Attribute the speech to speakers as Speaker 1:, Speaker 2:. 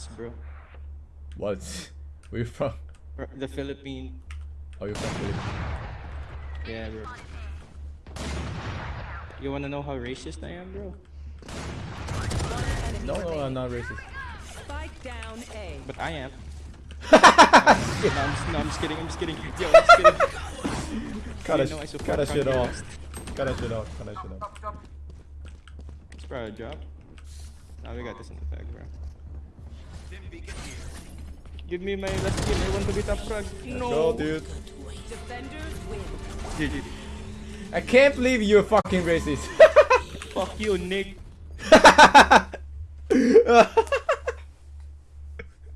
Speaker 1: racists, bro.
Speaker 2: What? Where you from?
Speaker 1: The Philippine.
Speaker 2: Oh, you're from Philippines.
Speaker 1: Yeah, bro. You wanna know how racist I am, bro?
Speaker 2: No, no, I'm not racist.
Speaker 3: Spike down A.
Speaker 1: But I am. no, I'm just, no, I'm just kidding. I'm just kidding. Yo, I'm just kidding.
Speaker 2: Cut
Speaker 1: You
Speaker 2: that,
Speaker 1: know
Speaker 2: sh-
Speaker 1: support
Speaker 2: cut that shit off.
Speaker 1: West.
Speaker 2: Cut that shit off. Cut that shit off.
Speaker 1: It's probably a drop. Now we got this in the bag, bro. Give me my last kill. I want to be top frag. No.
Speaker 2: Go, dude.
Speaker 3: Defenders win.
Speaker 1: GG.
Speaker 2: I can't believe you're fucking racist.
Speaker 1: Fuck you, Nick.